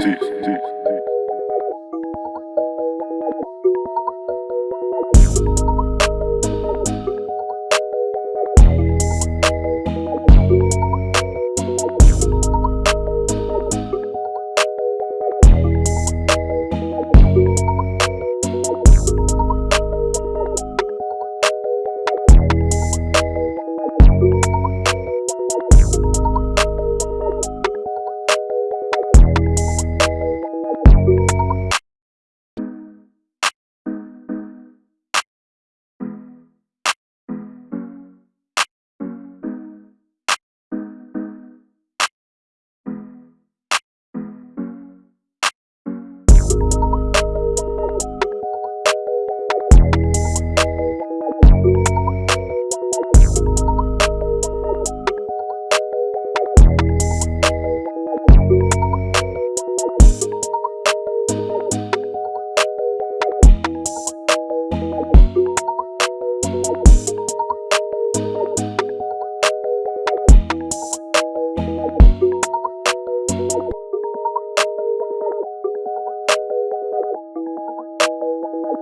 This, this.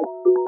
you.